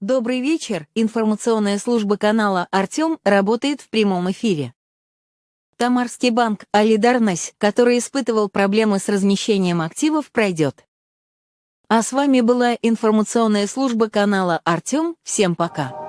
Добрый вечер. Информационная служба канала «Артем» работает в прямом эфире. Тамарский банк «Алидарность», который испытывал проблемы с размещением активов, пройдет. А с вами была информационная служба канала «Артем». Всем пока.